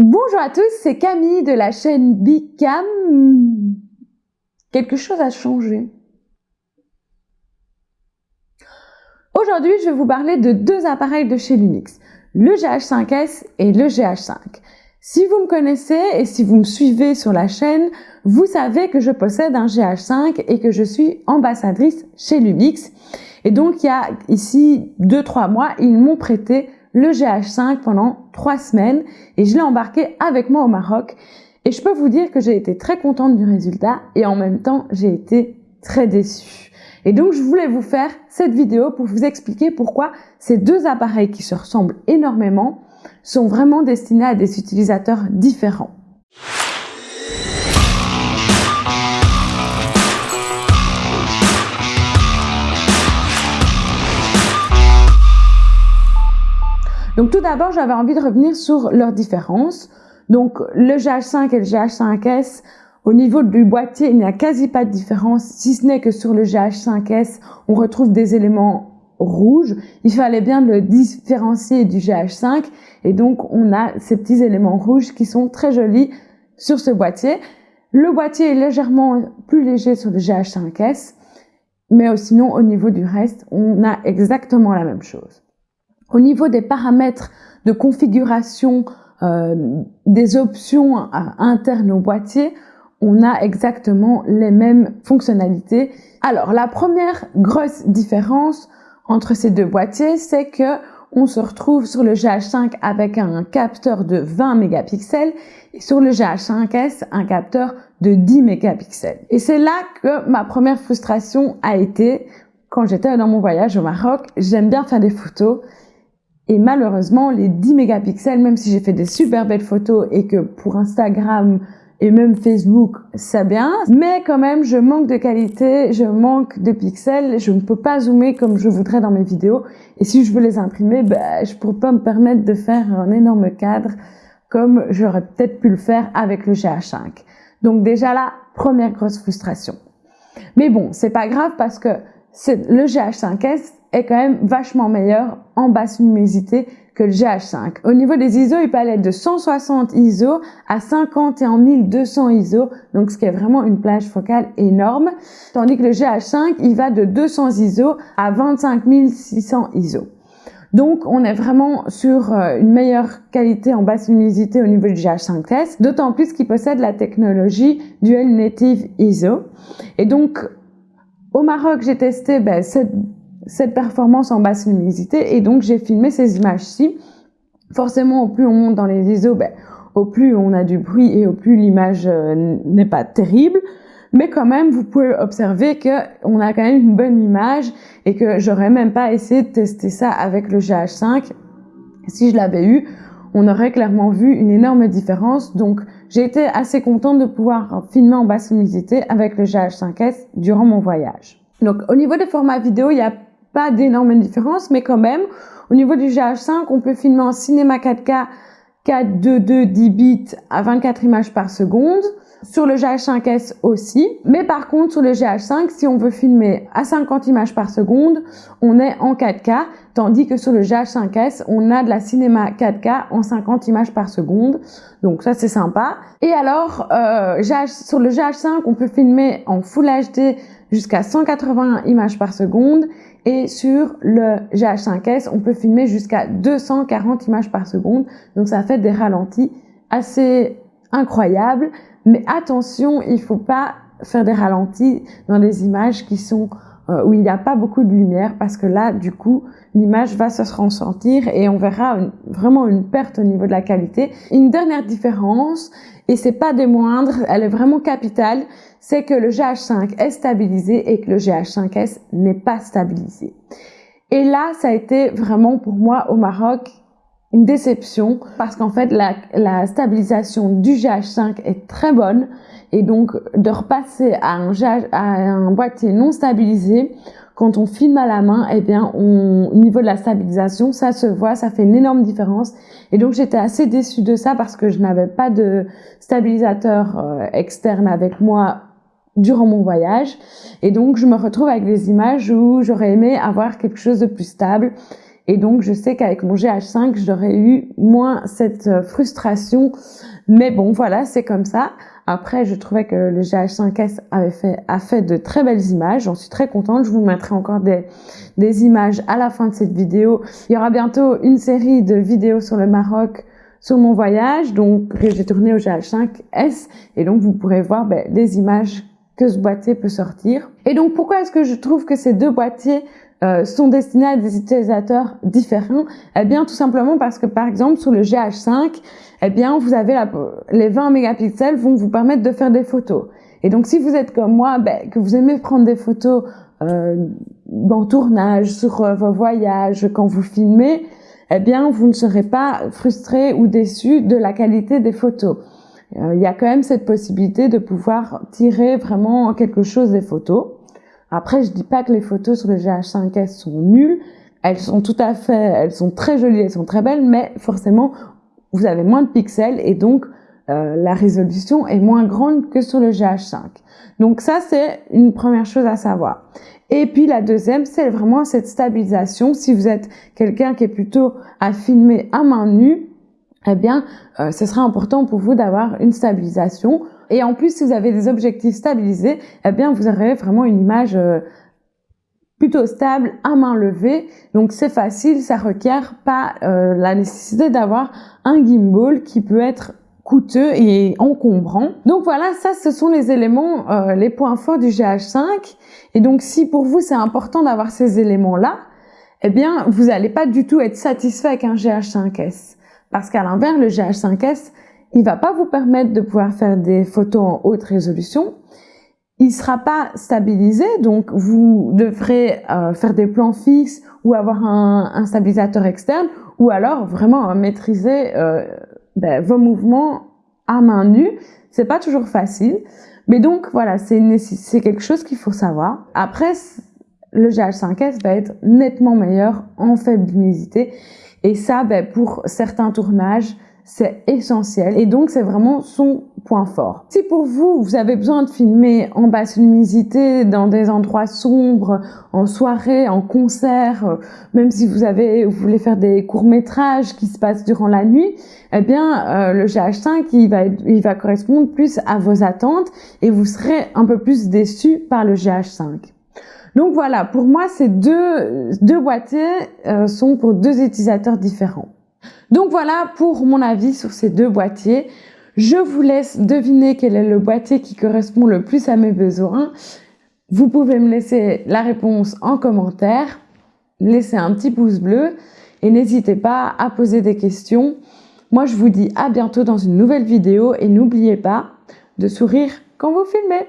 Bonjour à tous, c'est Camille de la chaîne Bicam. Quelque chose a changé. Aujourd'hui, je vais vous parler de deux appareils de chez Lumix, le GH5S et le GH5. Si vous me connaissez et si vous me suivez sur la chaîne, vous savez que je possède un GH5 et que je suis ambassadrice chez Lumix. Et donc, il y a ici 2-3 mois, ils m'ont prêté le GH5 pendant trois semaines et je l'ai embarqué avec moi au Maroc. Et je peux vous dire que j'ai été très contente du résultat et en même temps, j'ai été très déçue. Et donc, je voulais vous faire cette vidéo pour vous expliquer pourquoi ces deux appareils qui se ressemblent énormément sont vraiment destinés à des utilisateurs différents. Donc tout d'abord, j'avais envie de revenir sur leurs différences. Donc le GH5 et le GH5S, au niveau du boîtier, il n'y a quasi pas de différence, si ce n'est que sur le GH5S, on retrouve des éléments rouges. Il fallait bien le différencier du GH5 et donc on a ces petits éléments rouges qui sont très jolis sur ce boîtier. Le boîtier est légèrement plus léger sur le GH5S, mais sinon au niveau du reste, on a exactement la même chose. Au niveau des paramètres de configuration euh, des options internes au boîtier, on a exactement les mêmes fonctionnalités. Alors, la première grosse différence entre ces deux boîtiers, c'est que on se retrouve sur le GH5 avec un capteur de 20 mégapixels et sur le GH5S un capteur de 10 mégapixels. Et c'est là que ma première frustration a été quand j'étais dans mon voyage au Maroc. J'aime bien faire des photos et malheureusement, les 10 mégapixels, même si j'ai fait des super belles photos et que pour Instagram et même Facebook, ça bien, mais quand même, je manque de qualité, je manque de pixels, je ne peux pas zoomer comme je voudrais dans mes vidéos. Et si je veux les imprimer, ben, je pourrais pas me permettre de faire un énorme cadre comme j'aurais peut-être pu le faire avec le GH5. Donc déjà là, première grosse frustration. Mais bon, c'est pas grave parce que le GH5S est quand même vachement meilleur en basse luminosité que le GH5. Au niveau des ISO, il peut aller de 160 ISO à 50 et en 1200 ISO, donc ce qui est vraiment une plage focale énorme. Tandis que le GH5, il va de 200 ISO à 25 600 ISO. Donc, on est vraiment sur euh, une meilleure qualité en basse luminosité au niveau du GH5S, d'autant plus qu'il possède la technologie Dual Native ISO. Et donc, au Maroc, j'ai testé ben, cette cette performance en basse luminosité et donc j'ai filmé ces images-ci. Forcément, au plus on monte dans les ISO, ben, au plus on a du bruit et au plus l'image euh, n'est pas terrible. Mais quand même, vous pouvez observer que on a quand même une bonne image et que j'aurais même pas essayé de tester ça avec le GH5. Si je l'avais eu, on aurait clairement vu une énorme différence. Donc, j'ai été assez contente de pouvoir filmer en basse luminosité avec le GH5S durant mon voyage. Donc, au niveau des formats vidéo, il y a pas d'énormes différences, mais quand même, au niveau du GH5, on peut filmer en cinéma 4K 422 10 bits à 24 images par seconde. Sur le GH5S aussi. Mais par contre, sur le GH5, si on veut filmer à 50 images par seconde, on est en 4K. Tandis que sur le GH5S, on a de la cinéma 4K en 50 images par seconde. Donc ça, c'est sympa. Et alors, euh, sur le GH5, on peut filmer en Full HD jusqu'à 180 images par seconde et sur le GH5S, on peut filmer jusqu'à 240 images par seconde. Donc ça fait des ralentis assez incroyables. Mais attention, il faut pas faire des ralentis dans des images qui sont euh, où il n'y a pas beaucoup de lumière parce que là, du coup, l'image va se ressentir et on verra vraiment une perte au niveau de la qualité. Une dernière différence, et c'est pas des moindres, elle est vraiment capitale, c'est que le GH5 est stabilisé et que le GH5S n'est pas stabilisé. Et là, ça a été vraiment pour moi au Maroc une déception parce qu'en fait la, la, stabilisation du GH5 est très bonne et donc de repasser à un, à un boîtier non stabilisé quand on filme à la main, eh bien, on, au niveau de la stabilisation, ça se voit, ça fait une énorme différence. Et donc, j'étais assez déçue de ça parce que je n'avais pas de stabilisateur euh, externe avec moi durant mon voyage. Et donc, je me retrouve avec des images où j'aurais aimé avoir quelque chose de plus stable. Et donc, je sais qu'avec mon GH5, j'aurais eu moins cette euh, frustration. Mais bon, voilà, c'est comme ça. Après, je trouvais que le GH5S avait fait, a fait de très belles images. J'en suis très contente. Je vous mettrai encore des, des images à la fin de cette vidéo. Il y aura bientôt une série de vidéos sur le Maroc sur mon voyage, donc que j'ai tourné au GH5S. Et donc, vous pourrez voir ben, les images que ce boîtier peut sortir. Et donc, pourquoi est-ce que je trouve que ces deux boîtiers euh, sont destinés à des utilisateurs différents? Eh bien, tout simplement parce que, par exemple, sur le GH5, eh bien, vous avez la, les 20 mégapixels vont vous permettre de faire des photos. Et donc, si vous êtes comme moi, ben, que vous aimez prendre des photos euh, dans tournage, sur euh, vos voyages, quand vous filmez, eh bien, vous ne serez pas frustré ou déçu de la qualité des photos. Euh, il y a quand même cette possibilité de pouvoir tirer vraiment quelque chose des photos. Après, je dis pas que les photos sur le GH5S sont nulles. Elles sont tout à fait, elles sont très jolies, elles sont très belles, mais forcément, vous avez moins de pixels et donc euh, la résolution est moins grande que sur le GH5. Donc ça, c'est une première chose à savoir. Et puis la deuxième, c'est vraiment cette stabilisation. Si vous êtes quelqu'un qui est plutôt à filmer à main nue, eh bien, euh, ce sera important pour vous d'avoir une stabilisation. Et en plus, si vous avez des objectifs stabilisés, eh bien, vous aurez vraiment une image euh, plutôt stable à main levée. Donc, c'est facile, ça requiert pas euh, la nécessité d'avoir un gimbal qui peut être coûteux et encombrant. Donc voilà, ça ce sont les éléments, les points forts du GH5. Et donc si pour vous c'est important d'avoir ces éléments-là, eh bien vous n'allez pas du tout être satisfait avec un GH5S. Parce qu'à l'inverse, le GH5S, il va pas vous permettre de pouvoir faire des photos en haute résolution. Il sera pas stabilisé, donc vous devrez euh, faire des plans fixes ou avoir un, un stabilisateur externe, ou alors vraiment maîtriser euh, ben, vos mouvements à main nue. C'est pas toujours facile, mais donc voilà, c'est quelque chose qu'il faut savoir. Après, le GH5S va être nettement meilleur en faible luminosité et ça, ben, pour certains tournages, c'est essentiel. Et donc, c'est vraiment son point fort. Si pour vous, vous avez besoin de filmer en basse luminosité, dans des endroits sombres, en soirée, en concert, euh, même si vous avez, vous voulez faire des courts-métrages qui se passent durant la nuit, eh bien, euh, le GH5, il va, il va correspondre plus à vos attentes et vous serez un peu plus déçu par le GH5. Donc voilà, pour moi, ces deux, deux boîtiers euh, sont pour deux utilisateurs différents. Donc voilà pour mon avis sur ces deux boîtiers. Je vous laisse deviner quel est le boîtier qui correspond le plus à mes besoins. Vous pouvez me laisser la réponse en commentaire, laisser un petit pouce bleu et n'hésitez pas à poser des questions. Moi, je vous dis à bientôt dans une nouvelle vidéo et n'oubliez pas de sourire quand vous filmez.